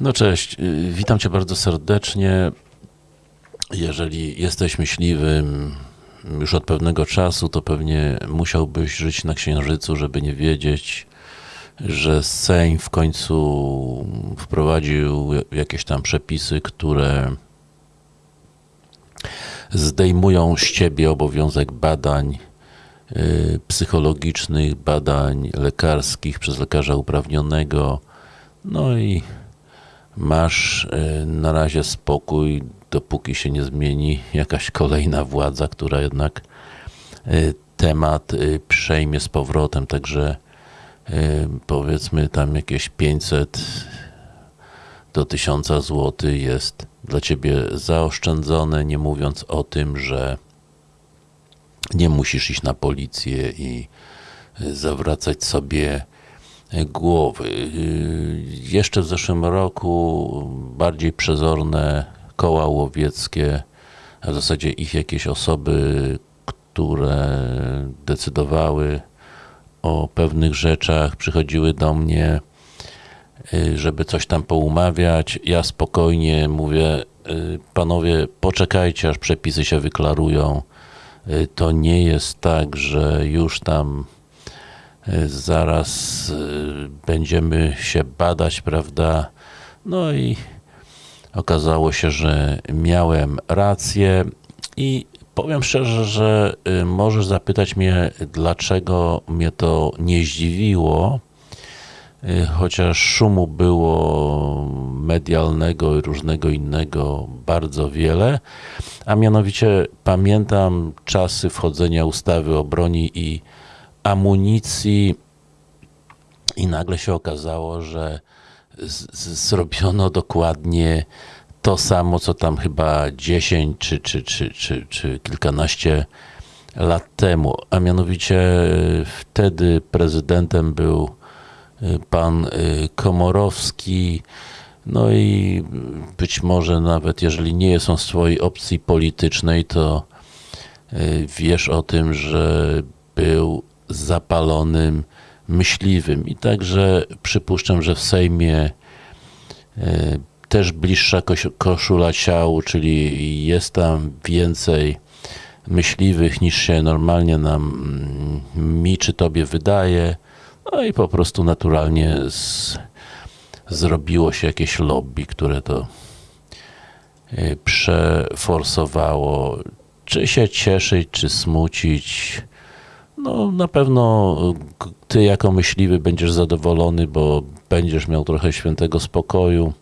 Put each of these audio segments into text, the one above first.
No cześć, y, witam Cię bardzo serdecznie. Jeżeli jesteś myśliwym już od pewnego czasu, to pewnie musiałbyś żyć na Księżycu, żeby nie wiedzieć, że Sejm w końcu wprowadził jakieś tam przepisy, które zdejmują z Ciebie obowiązek badań y, psychologicznych, badań lekarskich przez lekarza uprawnionego, no i masz y, na razie spokój, dopóki się nie zmieni jakaś kolejna władza, która jednak y, temat y, przejmie z powrotem, także powiedzmy tam jakieś 500 do 1000 zł jest dla Ciebie zaoszczędzone, nie mówiąc o tym, że nie musisz iść na policję i zawracać sobie głowy. Jeszcze w zeszłym roku bardziej przezorne koła łowieckie, a w zasadzie ich jakieś osoby, które decydowały o pewnych rzeczach, przychodziły do mnie, żeby coś tam poumawiać. Ja spokojnie mówię, panowie, poczekajcie, aż przepisy się wyklarują. To nie jest tak, że już tam zaraz będziemy się badać, prawda? No i okazało się, że miałem rację i powiem szczerze, że możesz zapytać mnie, dlaczego mnie to nie zdziwiło, chociaż szumu było medialnego i różnego innego bardzo wiele, a mianowicie pamiętam czasy wchodzenia ustawy o broni i amunicji i nagle się okazało, że zrobiono dokładnie to samo, co tam chyba 10 czy, czy, czy, czy, czy kilkanaście lat temu, a mianowicie wtedy prezydentem był pan Komorowski, no i być może nawet jeżeli nie są z swojej opcji politycznej, to wiesz o tym, że był zapalonym myśliwym. I także przypuszczam, że w Sejmie też bliższa koszula ciału, czyli jest tam więcej myśliwych niż się normalnie nam, mi czy tobie wydaje, no i po prostu naturalnie z, zrobiło się jakieś lobby, które to przeforsowało. Czy się cieszyć, czy smucić, no na pewno ty jako myśliwy będziesz zadowolony, bo będziesz miał trochę świętego spokoju.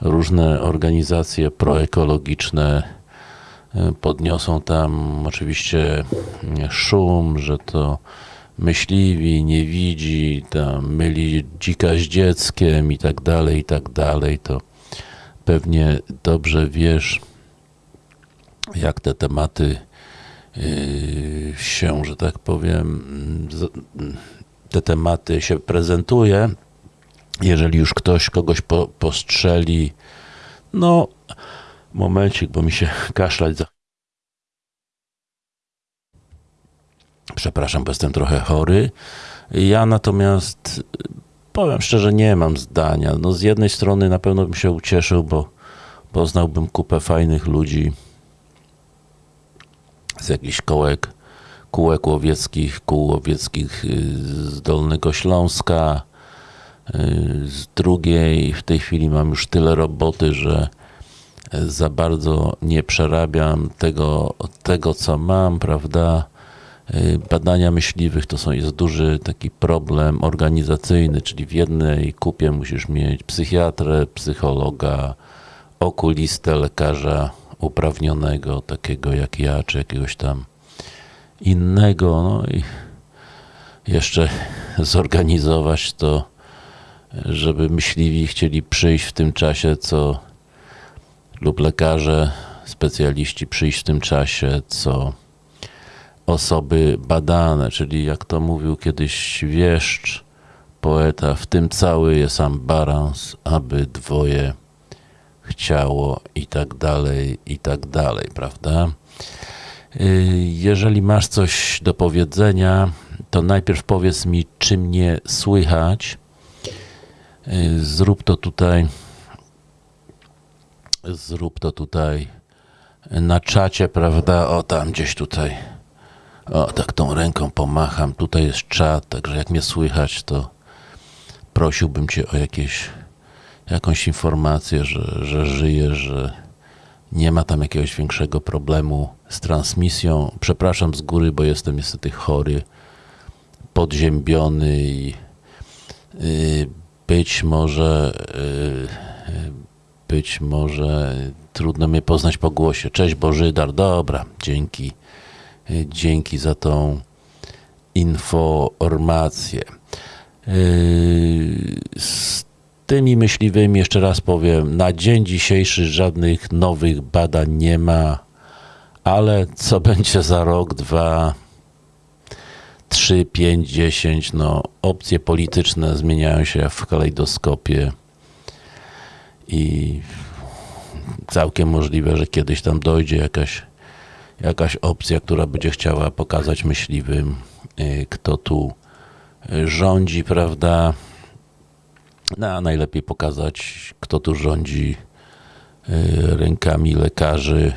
Różne organizacje proekologiczne podniosą tam oczywiście szum, że to myśliwi, nie widzi, tam myli dzika z dzieckiem i tak dalej, i tak dalej, to pewnie dobrze wiesz, jak te tematy się, że tak powiem, te tematy się prezentuje. Jeżeli już ktoś kogoś po, postrzeli, no momencik, bo mi się kaszlać za... Przepraszam, bo jestem trochę chory. Ja natomiast powiem szczerze, nie mam zdania. No z jednej strony na pewno bym się ucieszył, bo poznałbym kupę fajnych ludzi, z jakichś kołek, kółek łowieckich, kół łowieckich z Dolnego Śląska, z drugiej, w tej chwili mam już tyle roboty, że za bardzo nie przerabiam tego, tego co mam, prawda? Badania myśliwych to są, jest duży taki problem organizacyjny, czyli w jednej kupie musisz mieć psychiatrę, psychologa, okulistę, lekarza uprawnionego, takiego jak ja, czy jakiegoś tam innego, no i jeszcze zorganizować to, żeby myśliwi chcieli przyjść w tym czasie, co lub lekarze, specjaliści przyjść w tym czasie, co osoby badane, czyli jak to mówił kiedyś wieszcz, poeta, w tym cały jest ambarans, aby dwoje chciało i tak dalej, i tak dalej, prawda? Jeżeli masz coś do powiedzenia, to najpierw powiedz mi, czy mnie słychać. Zrób to tutaj zrób to tutaj na czacie, prawda? O, tam gdzieś tutaj. O, tak tą ręką pomacham. Tutaj jest czat, także jak mnie słychać, to prosiłbym cię o jakieś, jakąś informację, że, że żyjesz, że nie ma tam jakiegoś większego problemu z transmisją. Przepraszam z góry, bo jestem niestety chory, podziębiony i yy, być może yy, być może trudno mnie poznać po głosie. Cześć Bożydar, dobra, dzięki, yy, dzięki za tą informację. Z tymi myśliwymi, jeszcze raz powiem, na dzień dzisiejszy żadnych nowych badań nie ma, ale co będzie za rok, dwa, trzy, pięć, dziesięć, no opcje polityczne zmieniają się w kalejdoskopie i całkiem możliwe, że kiedyś tam dojdzie jakaś, jakaś opcja, która będzie chciała pokazać myśliwym, y, kto tu rządzi, prawda? No, a najlepiej pokazać, kto tu rządzi y, rękami lekarzy,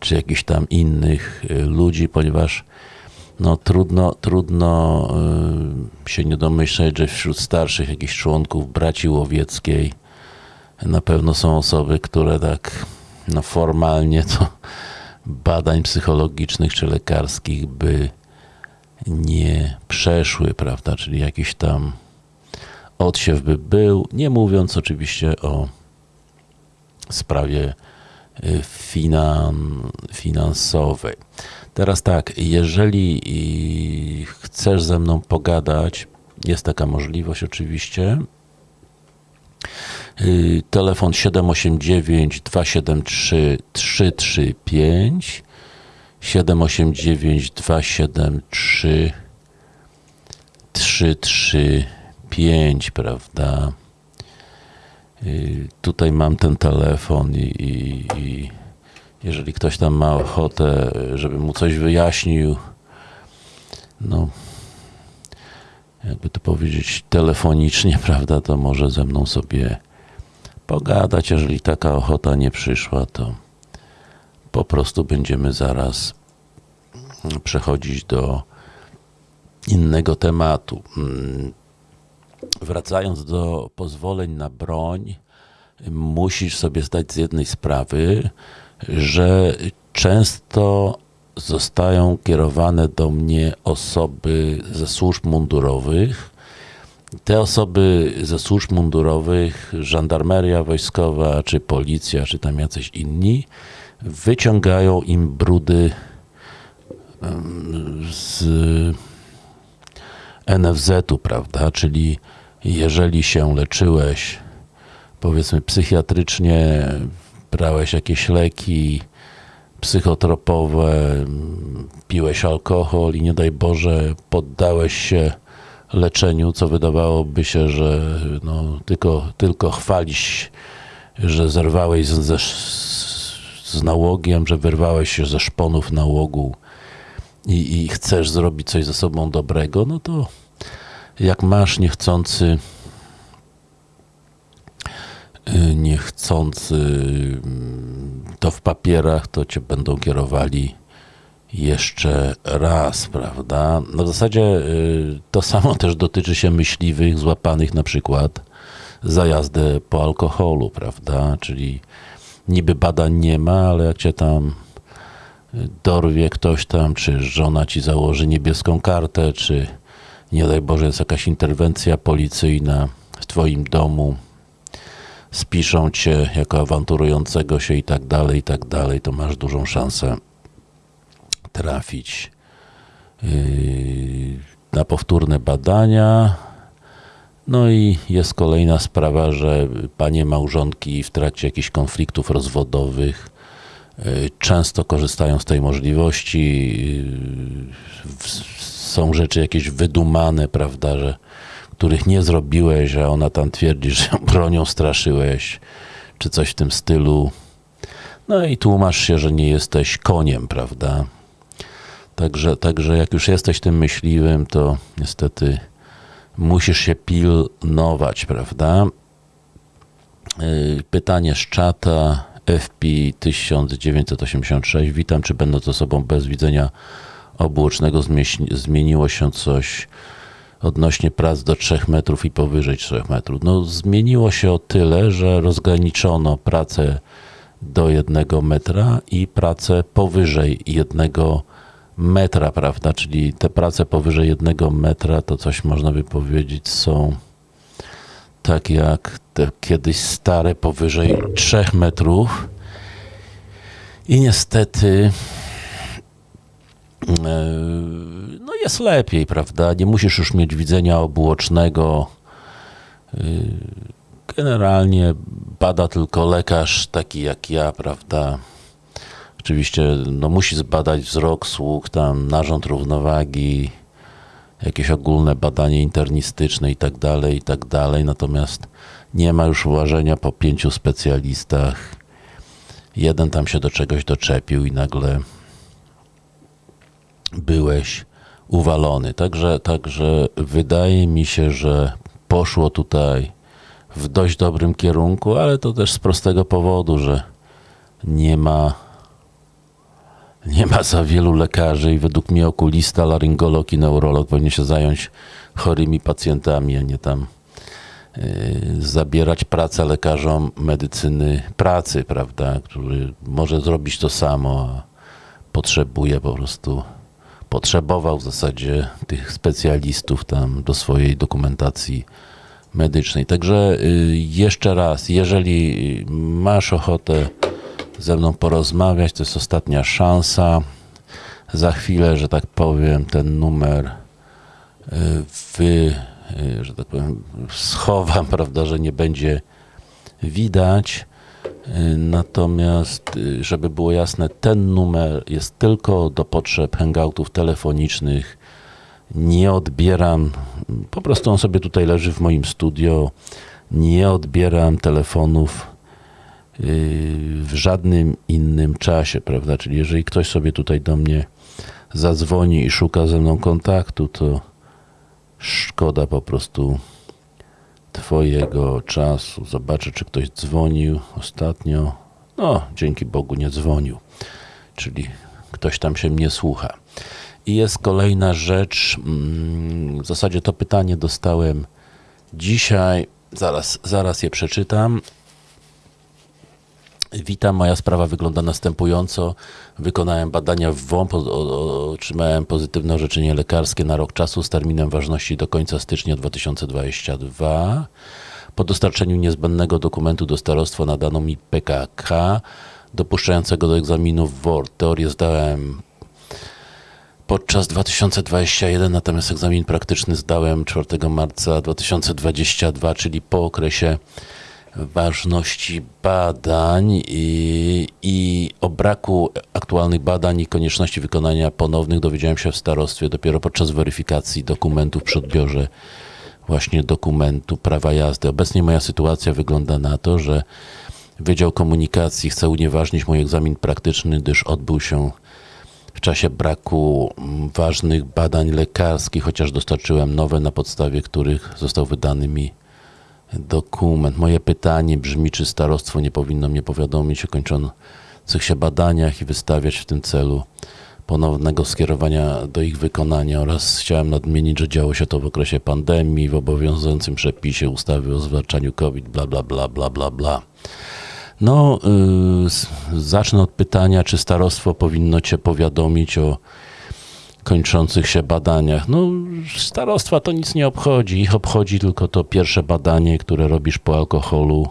czy jakichś tam innych ludzi, ponieważ no trudno, trudno się nie domyśleć, że wśród starszych jakichś członków braci łowieckiej na pewno są osoby, które tak no formalnie to badań psychologicznych czy lekarskich by nie przeszły, prawda, czyli jakiś tam odsiew by był, nie mówiąc oczywiście o sprawie finan, finansowej. Teraz tak, jeżeli chcesz ze mną pogadać, jest taka możliwość oczywiście. Telefon 789 273 335 789 273 335, prawda? Tutaj mam ten telefon i, i, i jeżeli ktoś tam ma ochotę, żeby mu coś wyjaśnił, no, jakby to powiedzieć telefonicznie, prawda, to może ze mną sobie pogadać. Jeżeli taka ochota nie przyszła, to po prostu będziemy zaraz przechodzić do innego tematu. Wracając do pozwoleń na broń, musisz sobie zdać z jednej sprawy, że często zostają kierowane do mnie osoby ze służb mundurowych. Te osoby ze służb mundurowych, żandarmeria wojskowa, czy policja, czy tam jacyś inni, wyciągają im brudy z NFZ-u, prawda? Czyli jeżeli się leczyłeś, powiedzmy psychiatrycznie, brałeś jakieś leki psychotropowe, piłeś alkohol i nie daj Boże poddałeś się leczeniu, co wydawałoby się, że no, tylko, tylko chwalić, że zerwałeś z, z, z nałogiem, że wyrwałeś się ze szponów nałogu i, i chcesz zrobić coś ze sobą dobrego, no to jak masz niechcący niechcący to w papierach, to cię będą kierowali jeszcze raz, prawda? No w zasadzie to samo też dotyczy się myśliwych złapanych na przykład za jazdę po alkoholu, prawda? Czyli niby badań nie ma, ale jak cię tam dorwie ktoś tam, czy żona ci założy niebieską kartę, czy nie daj Boże jest jakaś interwencja policyjna w twoim domu, spiszą cię jako awanturującego się i tak dalej, i tak dalej, to masz dużą szansę trafić na powtórne badania. No i jest kolejna sprawa, że panie małżonki w trakcie jakichś konfliktów rozwodowych często korzystają z tej możliwości. Są rzeczy jakieś wydumane, prawda, że których nie zrobiłeś, a ona tam twierdzi, że bronią straszyłeś, czy coś w tym stylu. No i tłumasz się, że nie jesteś koniem, prawda? Także, także jak już jesteś tym myśliwym, to niestety musisz się pilnować, prawda? Yy, Pytanie z czata FP 1986. Witam, czy będąc osobą bez widzenia obuocznego zmieniło się coś odnośnie prac do 3 metrów i powyżej 3 metrów? No zmieniło się o tyle, że rozgraniczono pracę do 1 metra i pracę powyżej 1 metra, prawda? Czyli te prace powyżej 1 metra to coś można by powiedzieć są tak jak te kiedyś stare powyżej 3 metrów. I niestety e, no jest lepiej, prawda? Nie musisz już mieć widzenia obuocznego. E, Generalnie bada tylko lekarz taki jak ja, prawda? Oczywiście no, musi zbadać wzrok, słuch, tam narząd równowagi, jakieś ogólne badanie internistyczne i tak dalej, i tak dalej. Natomiast nie ma już uważenia po pięciu specjalistach. Jeden tam się do czegoś doczepił i nagle byłeś uwalony. Także, także wydaje mi się, że poszło tutaj w dość dobrym kierunku, ale to też z prostego powodu, że nie ma nie ma za wielu lekarzy i według mnie okulista, laryngolog i neurolog powinien się zająć chorymi pacjentami, a nie tam yy, zabierać pracę lekarzom medycyny pracy, prawda, który może zrobić to samo, a potrzebuje po prostu, potrzebował w zasadzie tych specjalistów tam do swojej dokumentacji medycznej. Także yy, jeszcze raz, jeżeli masz ochotę ze mną porozmawiać. To jest ostatnia szansa. Za chwilę, że tak powiem, ten numer y, wy, y, że tak powiem, schowam, prawda, że nie będzie widać. Y, Natomiast, żeby było jasne, ten numer jest tylko do potrzeb hangoutów telefonicznych. Nie odbieram, po prostu on sobie tutaj leży w moim studio. Nie odbieram telefonów w żadnym innym czasie, prawda? Czyli jeżeli ktoś sobie tutaj do mnie zadzwoni i szuka ze mną kontaktu, to szkoda po prostu Twojego czasu. Zobaczę, czy ktoś dzwonił ostatnio. No, dzięki Bogu nie dzwonił. Czyli ktoś tam się mnie słucha. I jest kolejna rzecz. mm, W zasadzie to pytanie dostałem dzisiaj. Zaraz, zaraz je przeczytam. Witam, moja sprawa wygląda następująco. Wykonałem badania w WOMP, otrzymałem pozytywne orzeczenie lekarskie na rok czasu z terminem ważności do końca stycznia 2022. Po dostarczeniu niezbędnego dokumentu do starostwa nadano mi PKK dopuszczającego do egzaminu w WORD. Teorię zdałem podczas 2021, natomiast egzamin praktyczny zdałem 4 marca 2022, czyli po okresie ważności badań i, i o braku aktualnych badań i konieczności wykonania ponownych dowiedziałem się w starostwie dopiero podczas weryfikacji dokumentów przy odbiorze właśnie dokumentu prawa jazdy. Obecnie moja sytuacja wygląda na to, że Wydział Komunikacji chce unieważnić mój egzamin praktyczny, gdyż odbył się w czasie braku mm, ważnych badań lekarskich, chociaż dostarczyłem nowe, na podstawie których został wydany mi dokument. Moje pytanie brzmi, czy starostwo nie powinno mnie powiadomić o kończących się badaniach i wystawiać w tym celu ponownego skierowania do ich wykonania oraz chciałem nadmienić, że działo się to w okresie pandemii, w obowiązującym przepisie ustawy o zwalczaniu COVID, bla, bla, bla, bla, bla, bla. No, yy, zacznę od pytania, czy starostwo powinno Cię powiadomić o kończących się badaniach. No, starostwa to nic nie obchodzi. Ich obchodzi tylko to pierwsze badanie, które robisz po alkoholu.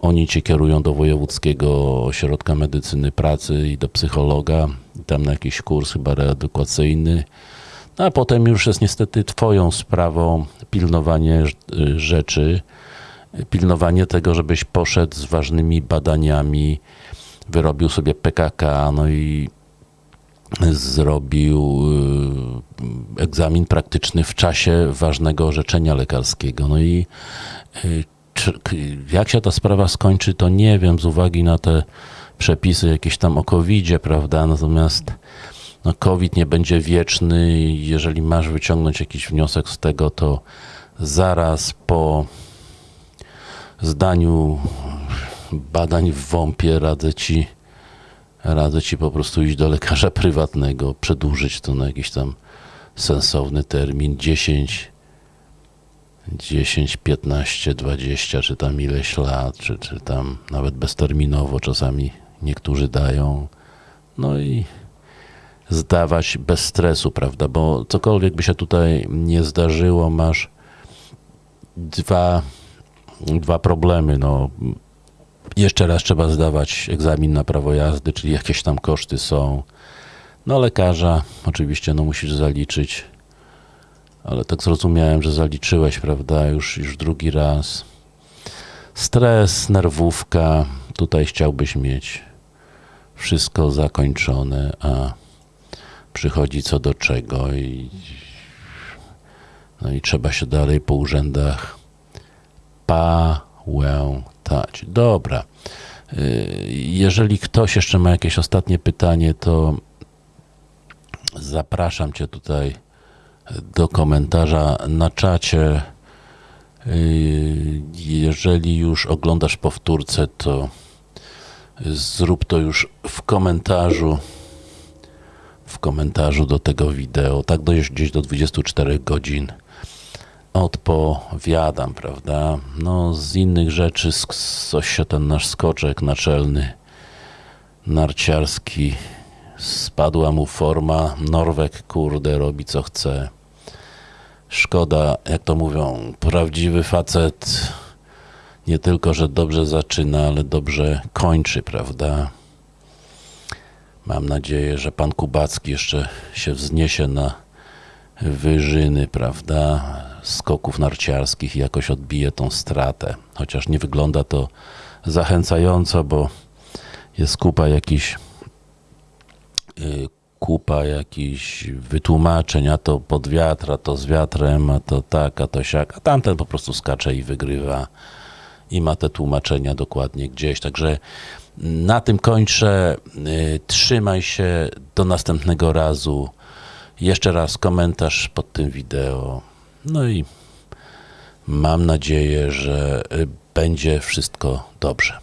Oni cię kierują do Wojewódzkiego Ośrodka Medycyny Pracy i do psychologa, i tam na jakiś kurs chyba reedukacyjny. No, a potem już jest niestety Twoją sprawą pilnowanie y, rzeczy, pilnowanie tego, żebyś poszedł z ważnymi badaniami, wyrobił sobie PKK, no i zrobił y, egzamin praktyczny w czasie ważnego orzeczenia lekarskiego. No i y, jak się ta sprawa skończy, to nie wiem, z uwagi na te przepisy jakieś tam o COVID-zie, prawda? Natomiast no, COVID nie będzie wieczny jeżeli masz wyciągnąć jakiś wniosek z tego, to zaraz po zdaniu badań w WOMP-ie radzę ci, radzę ci po prostu iść do lekarza prywatnego, przedłużyć to na jakiś tam sensowny termin 10, 10, 15, 20, czy tam ileś lat, czy, czy tam nawet bezterminowo czasami niektórzy dają. No i zdawać bez stresu, prawda? Bo cokolwiek by się tutaj nie zdarzyło, masz dwa, dwa problemy. No, jeszcze raz trzeba zdawać egzamin na prawo jazdy, czyli jakieś tam koszty są. No lekarza oczywiście no musisz zaliczyć, ale tak zrozumiałem, że zaliczyłeś, prawda, już, już drugi raz. Stres, nerwówka, tutaj chciałbyś mieć wszystko zakończone, a przychodzi co do czego i no i trzeba się dalej po urzędach pałętać. Dobra. Y, Jeżeli ktoś jeszcze ma jakieś ostatnie pytanie, to zapraszam Cię tutaj do komentarza na czacie. Y, Jeżeli już oglądasz powtórce, to zrób to już w komentarzu w komentarzu do tego wideo, tak dość gdzieś do 24 godzin odpowiadam, prawda? No z innych rzeczy coś się ten nasz skoczek naczelny narciarski spadła mu forma, Norwek kurde robi co chce. Szkoda, jak to mówią, prawdziwy facet nie tylko, że dobrze zaczyna, ale dobrze kończy, prawda? Mam nadzieję, że pan Kubacki jeszcze się wzniesie na wyżyny, prawda? Skoków narciarskich i jakoś odbije tą stratę. Chociaż nie wygląda to zachęcająco, bo jest kupa jakichś y, kupa jakichś wytłumaczeń, a to pod wiatr, a to z wiatrem, a to tak, a to siak, a tamten po prostu skacze i wygrywa i ma te tłumaczenia dokładnie gdzieś. Także na tym kończę. Y, Trzymaj się do następnego razu. Jeszcze raz komentarz pod tym wideo. No i mam nadzieję, że y, będzie wszystko dobrze.